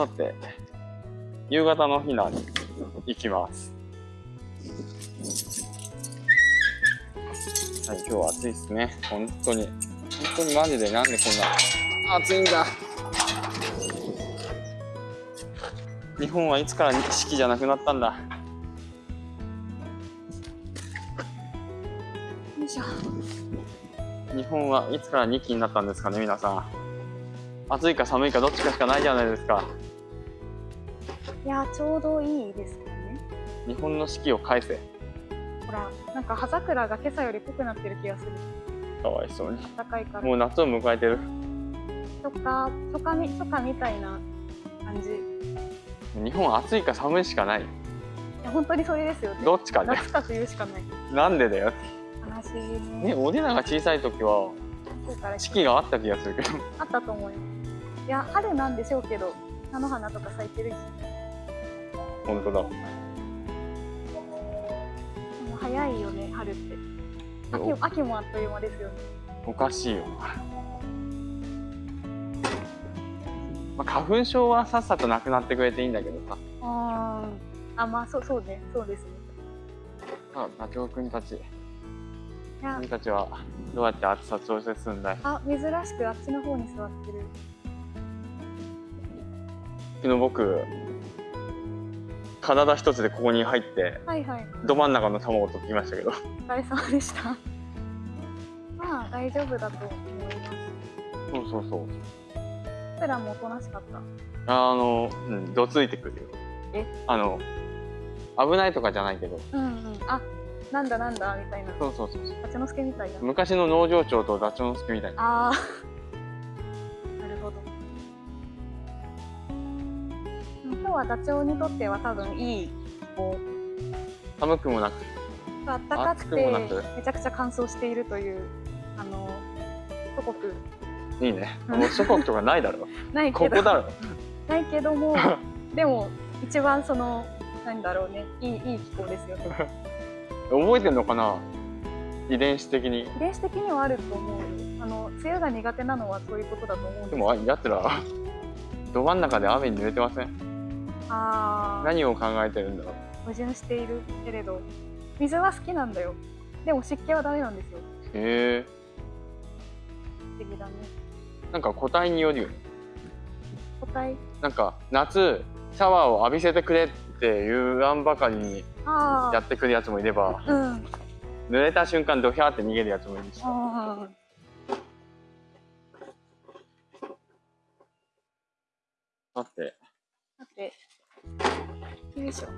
さて夕方の避難に行きます。はい今日は暑いですね。本当に。本当にマジでなんでこんな暑いんだ。日本はいつから四季じゃなくなったんだ。よいしょ。日本はいつから2期になったんですかね皆さん。暑いか寒いかどっちかしかないじゃないですかいやちょうどいいですよね。日本の四季を返せ。ほらなんか葉桜が今朝より濃くなってる気がする。かわいそうに。暖かいから。もう夏を迎えてる。初夏初夏み初夏みたいな感じ。い日本は暑いか寒いしかない。や本当にそれですよね。どっちかね。夏か冬しかない。なんでだよ。悲しいね。ねおでなが小さい時は四季があった気がするけど。あったと思いますいや春なんでしょうけど菜の花とか咲いてるし本当だ。早いよね春って。秋秋もあっという間ですよね。おかしいよ。な、まあ、花粉症はさっさとなくなってくれていいんだけどさ。あーあまあそうそうねそうですね。あダチョウくんたち君たちはどうやって暑さ調節するんだい？あ珍しくあっちの方に座ってる。昨日僕体一つでここに入ってはいはい。ど真ん中の卵を取ってきましたけど。お疲れ様でした。まあ大丈夫だと思います。そうそうそう。プラもおとなしかった。あのうんどついてくるよ。え？あの危ないとかじゃないけど。うんうん。あなんだなんだみたいな。そうそうそうそう。八之助みたいな。昔の農場長とダチョウの助みたいな。ああはダチョウにとっては多分いい気候寒くもなく。暖かくてくめちゃくちゃ乾燥しているというあの祖国。いいね。うん。もう祖国とかないだろ。ないけど。ここだろ。ないけども でも一番そのなんだろうねいいいい気候ですよね。覚えてんのかな？遺伝子的に。遺伝子的にはあると思うよ。あの梅雨が苦手なのはそういうことだと思うんですでもあやつらど真ん中で雨に濡れてません？何を考えてるんだろう。矛盾しているけれど水は好きなんだよ。でも湿気はダメなんですよ。へえ不思議だね。なんか個体によるよね。個体？なんか夏シャワーを浴びせてくれって言わんばかりにあやってくるやつもいればあうん。濡れた瞬間ドヒャーって逃げるやつもいるし。さてよいしょ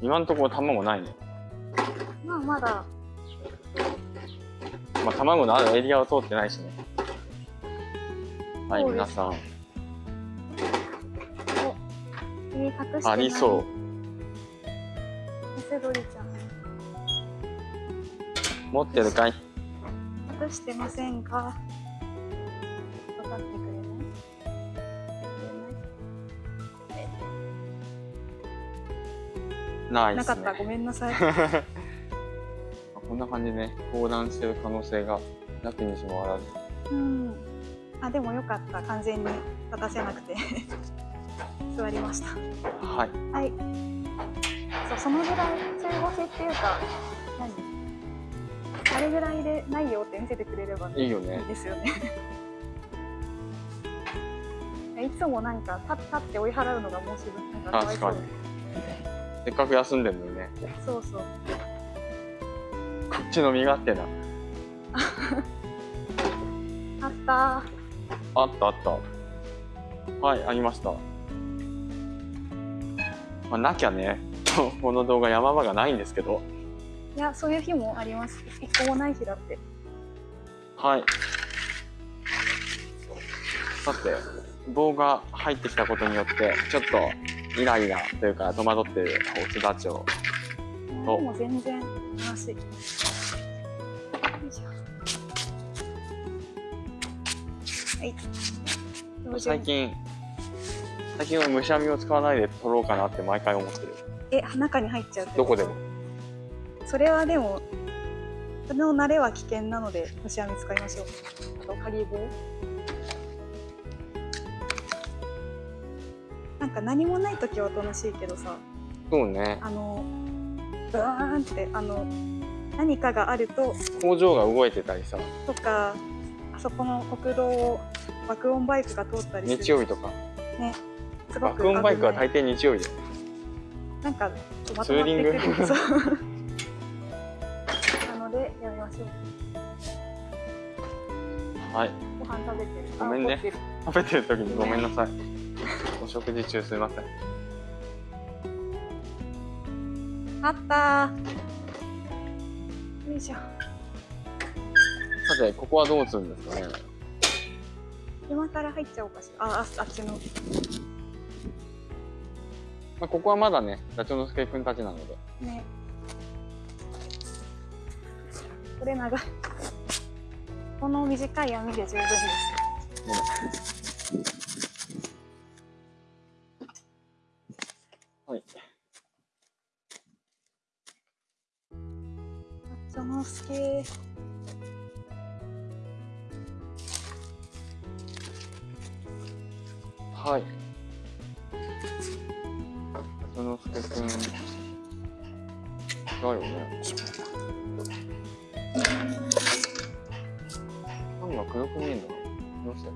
今んところ卵ないね。まあまだ。まあ卵のあるエリアを通ってないしね。はい皆さん。ありそう。メスドリちゃん。持ってるかい？隠してませんか？ないね。なかった。ごめんなさい。こんな感じでね横断してる可能性がなきにしもあらず。うん。あでもよかった。完全に立たせなくて。座りました。はい。はい。そうそのぐらい中腰っていうか何？あれぐらいでないよって見せてくれればねいいよね。いいですよね。いつもなんか立立って追い払うのがもうすぐなんかかわいそう確かにせっかく休んでるのにね。そうそう。こっちの身勝手な。あった。あったあった。はいありました。まあなきゃね この動画山場がないんですけど。いやそういう日もあります。一個もない日だって。はい。さて棒が入ってきたことによってちょっとイライラというか戸惑ってるオスダチョウでも全然楽しいはい。最近最近はむしゃみを使わないで取ろうかなって毎回思ってる。え中に入っちゃうどこでも。それはでもその慣れは危険なので虫網使いましょう。あと鍵棒か何もない時は楽しいけどさ。そうね。あのブーンってあの何かがあると工場が動いてたりさ。とかあそこの国道を爆音バイクが通ったりする。日曜日とか。すごく爆音バイクは大抵日曜日だよ。なんかまとまってツーリング？くる。なのでやめましょう。はい。ご飯食べてる。ごめんね。食べてる時にごめんなさいお食事中すいません。あった。ーよいしょ。さてここはどうするんですかね？今から入っちゃおうかしら。あああっちの。まあ、ここはまだねダチョウのすけくんたちなので。ね。これ長い。この短い網で十分です。はっちょのすけ。はい。ダチョウのすけくん。だよね。なんが黒く見えんだろうどうして？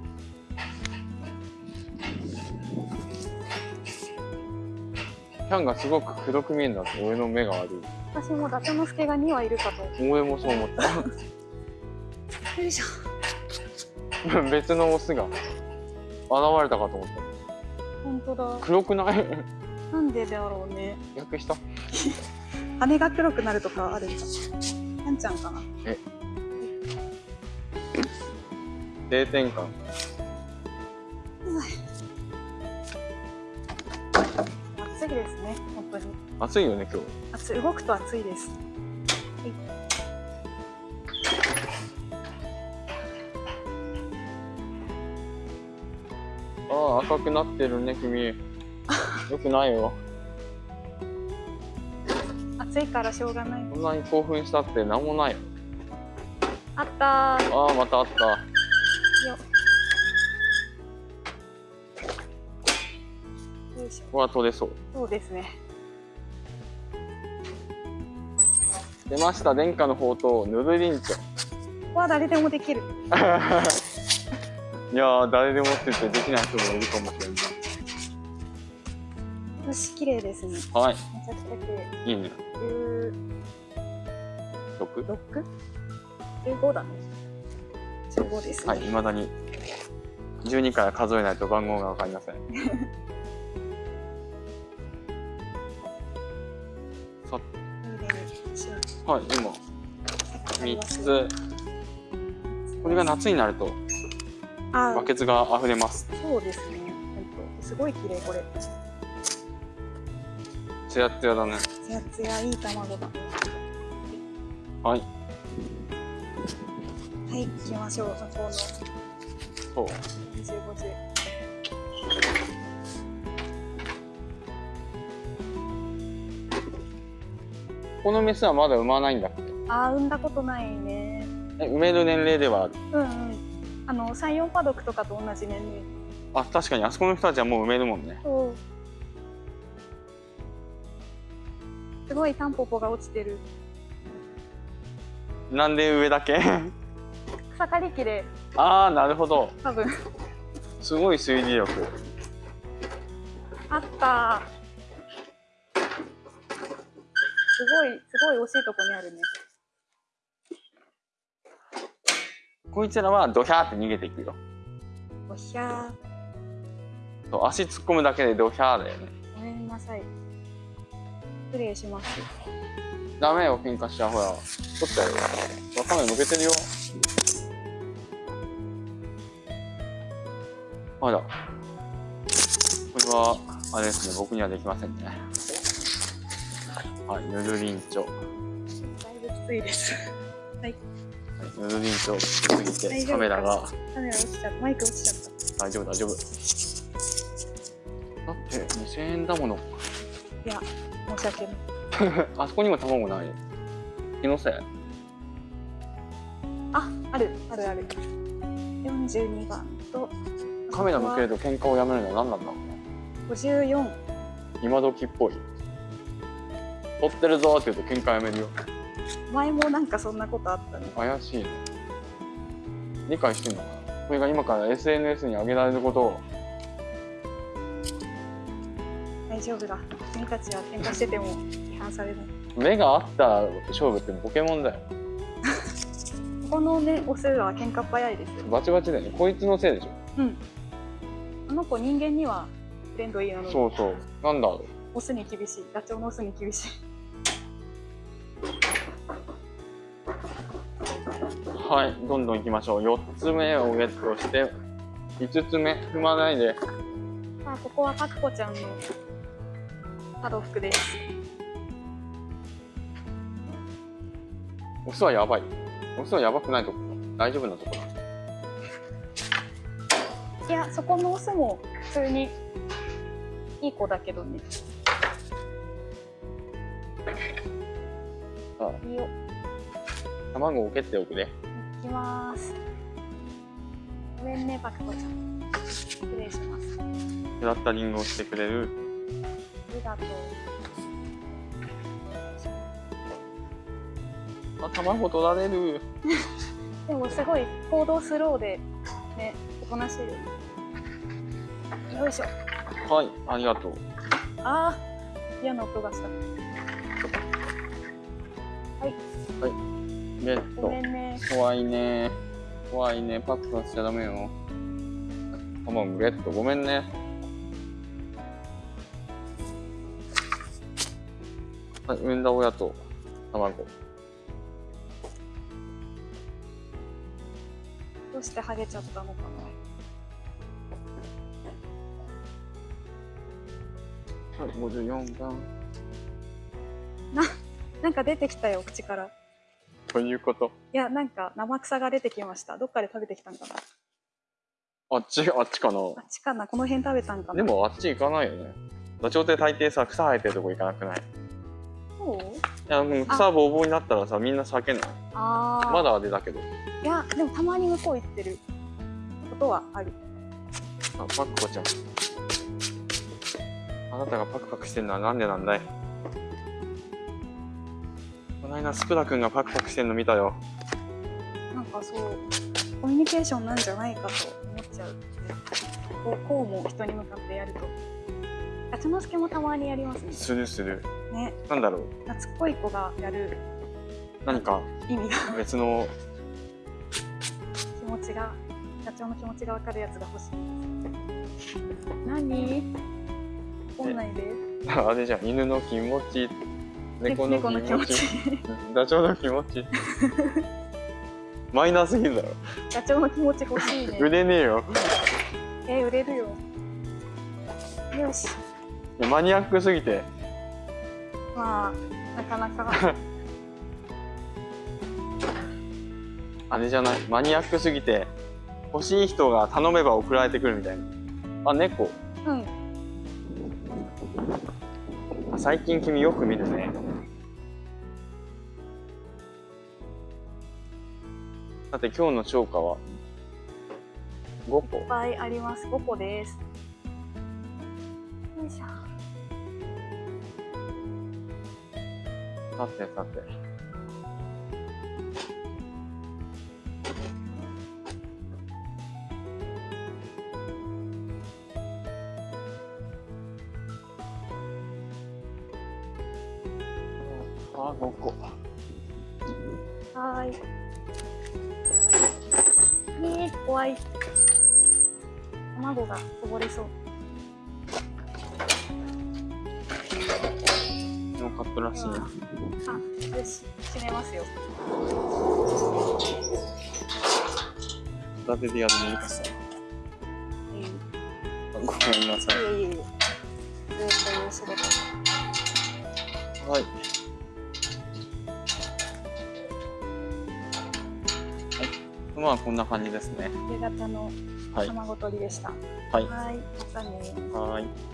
キャンがすごく黒く見えるんだって俺の目が悪い。私もダチョウのすけが2羽いるかと。俺もそう思った。よいしょ 別のオスが現れたかと思った。本当だ。黒くない？なんでだろうね。逆した。羽が黒くなるとかあるんだ。なんちゃんかな。定点感いですね本当に。暑いよね今日。暑い動くと暑いです。ああ赤くなってるね君。よくないよ。暑いからしょうがない。こんなに興奮したって何もない。よあったー。ああまたあった。よよしょここは取れそう。そうですね。出ました殿下の宝刀ヌルリンチョここは誰でもできる。いやー誰でもって言ってできない人もいるかもしれない。よし綺麗ですね。はい。めちゃくちゃ綺麗。いいね16 6 15だね。15ですね、はい未だに。12から数えないと番号が分かりません はい今。3つ。これが夏になるとあバケツが溢れます。そうですね。すごい綺麗これ。ツヤツヤだね。ツヤツヤいい卵だ。はい。はい行きましょう。向こうのそうこのメスはまだ産まないんだっけ？あー産んだことないね。え産める年齢ではある？うんうん。あの三四パドクとかと同じ年齢。あ確かにあそこの人たちはもう産めるもんね。すごいタンポポが落ちてる。なんで上だけ？草刈り機で。ああなるほど。多分。すごい推理力。あったすごいすごい惜しいとこにあるね。こいつらはドヒャーって逃げていくよ。おひゃそう足突っ込むだけでドヒャーだよね。ーごめんなさい。失礼します。ダメよ喧嘩しちゃうほら。取ったよ。わかめ向けてるよ。まだこれはあれですね僕にはできませんねはい。ヌルリンチョ、はだいぶきついです。い、ヌルリンチョきつすぎてカメラが。カメラ落ちちゃった。マイク落ちちゃった大丈夫大丈夫。だって2000円だもの。いや申し訳ない。あそこにも卵ない。気のせい。ああるあるある。42番とカメラ向けると喧嘩をやめるのは何なんだろうね。54今時っぽい取ってるぞって言うと喧嘩やめるよ。前もなんかそんなことあったね。怪しいね。理解してんのか？なこれが今から SNS に上げられることを。大丈夫だ。君たちは喧嘩してても批判されない。目が合った勝負ってポケモンだよ。こ このねオスは喧嘩っ早いですよ。バチバチだよね。こいつのせいでしょ。うん。あの子人間にはフレンドリーなのに。そうそう。なんだろオスに厳しい。ダチョウのオスに厳しいはい。どんどん行きましょう。4つ目をゲットして5つ目踏まないで。さあここはパクコちゃんのハロ服です。オスはやばい。オスはやばくないとこ。大丈夫なとこだ。いやそこのオスも普通にいい子だけどね。さいいよ。あ卵を蹴っておくね。いきます。ごめんねパクコちゃん。失礼します。フラッタリングをしてくれる？ありがとう。あ卵取られる。でもすごい行動スローでねおとなしい。よねよいしょ。はいありがとう。あー嫌な音がした。ゲッごトめんね。怖いね。怖いね。パックはしちゃダメよ。卵ゲットごめんね。はい産んだ親と卵。どうしてハゲちゃったのかはい54番ななんか出てきたよ口からということ。いやなんか生草が出てきました。どっかで食べてきたんかな。あっちあっちかな。あっちかな。この辺食べたんかな。でもあっち行かないよね。ダチョウって大抵さ草生えてるとこ行かなくない？いそう？やもう草ぼうぼうになったらさみんな避けないああまだあれだけど。いやでもたまに向こう行ってる。ことはある。あパクコちゃん。あなたがパクパクしてるのはなんでなんだい？この間スプラ君がパクパクしてるの見たよ。なんかそうコミュニケーションなんじゃないかと思っちゃうこうこうも人に向かってやると。ガチャノスケもたまにやりますね。するするね。なんだろう。夏っぽい子がやる。何か意味が。別の。気持ちが社長の気持ちが分かるやつが欲しい。何？怒ん。ないであれじゃん。犬の気持ち猫の気持ち。ダチョウの気持ち。マイナーすぎるだろ。社長の気持ち欲しいね。売れねえよ。え売れるよ。よし。マニアックすぎて。まあなかなか。あれじゃない？マニアックすぎて欲しい人が頼めば送られてくるみたいな。あ猫。うん。あ最近君よく見るねさて今日の超過は？5個。いっぱいあります。5個です。よいしょ。さてさて。あ5個。はーい怖い。卵がこぼれそう。のカップらしいな。あよし閉めますよ。片手でやるのいい。かさうん。ごめんなさい。いえいえいえ。ずっという仕事はいまあこんな感じですね。夕方のはい。卵取りでした。はい。はい、またね。はい